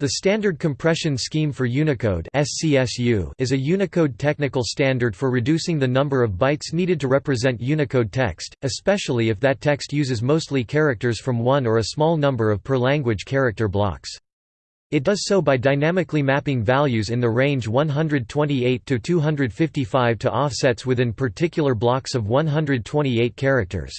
The Standard Compression Scheme for Unicode is a Unicode technical standard for reducing the number of bytes needed to represent Unicode text, especially if that text uses mostly characters from one or a small number of per-language character blocks. It does so by dynamically mapping values in the range 128 to 255 to offsets within particular blocks of 128 characters.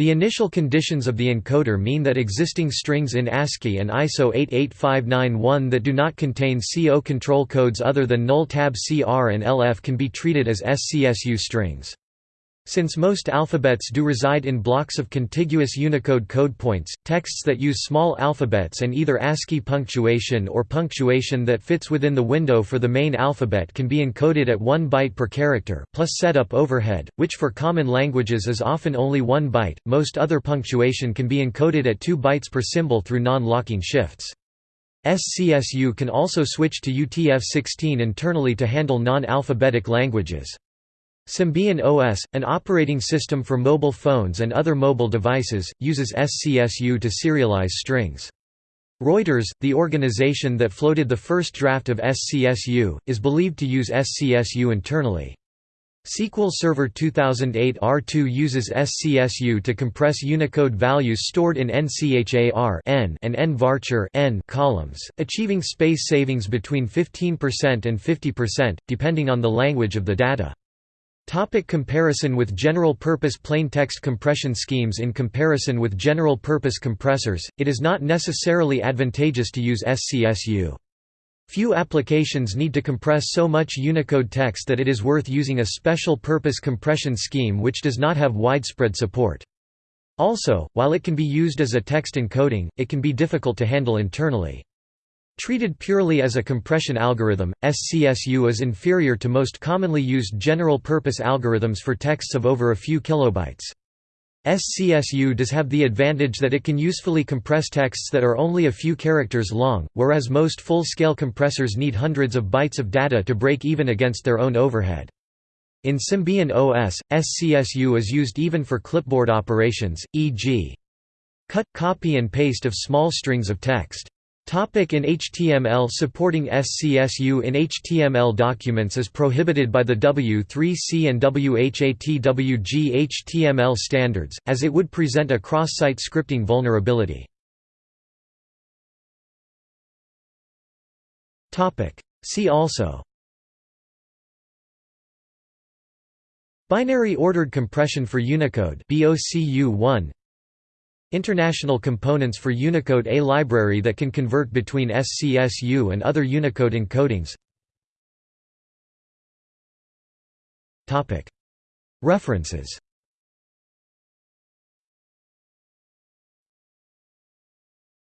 The initial conditions of the encoder mean that existing strings in ASCII and ISO 88591 that do not contain C0 control codes other than null tab CR and LF can be treated as SCSU strings. Since most alphabets do reside in blocks of contiguous Unicode code points, texts that use small alphabets and either ASCII punctuation or punctuation that fits within the window for the main alphabet can be encoded at 1 byte per character, plus setup overhead, which for common languages is often only 1 byte. Most other punctuation can be encoded at 2 bytes per symbol through non-locking shifts. SCSU can also switch to UTF-16 internally to handle non-alphabetic languages. Symbian OS, an operating system for mobile phones and other mobile devices, uses SCSU to serialize strings. Reuters, the organization that floated the first draft of SCSU, is believed to use SCSU internally. SQL Server 2008 R2 uses SCSU to compress Unicode values stored in NCHAR N and NVARCHAR N columns, achieving space savings between 15% and 50%, depending on the language of the data. Topic comparison with general-purpose plaintext compression schemes In comparison with general-purpose compressors, it is not necessarily advantageous to use SCSU. Few applications need to compress so much Unicode text that it is worth using a special-purpose compression scheme which does not have widespread support. Also, while it can be used as a text encoding, it can be difficult to handle internally. Treated purely as a compression algorithm, SCSU is inferior to most commonly used general-purpose algorithms for texts of over a few kilobytes. SCSU does have the advantage that it can usefully compress texts that are only a few characters long, whereas most full-scale compressors need hundreds of bytes of data to break even against their own overhead. In Symbian OS, SCSU is used even for clipboard operations, e.g. cut, copy and paste of small strings of text. Topic in HTML Supporting SCSU in HTML documents is prohibited by the W3C and WHATWG HTML standards, as it would present a cross-site scripting vulnerability. See also Binary ordered compression for Unicode BOCU1 International Components for Unicode A library that can convert between SCSU and other Unicode encodings. References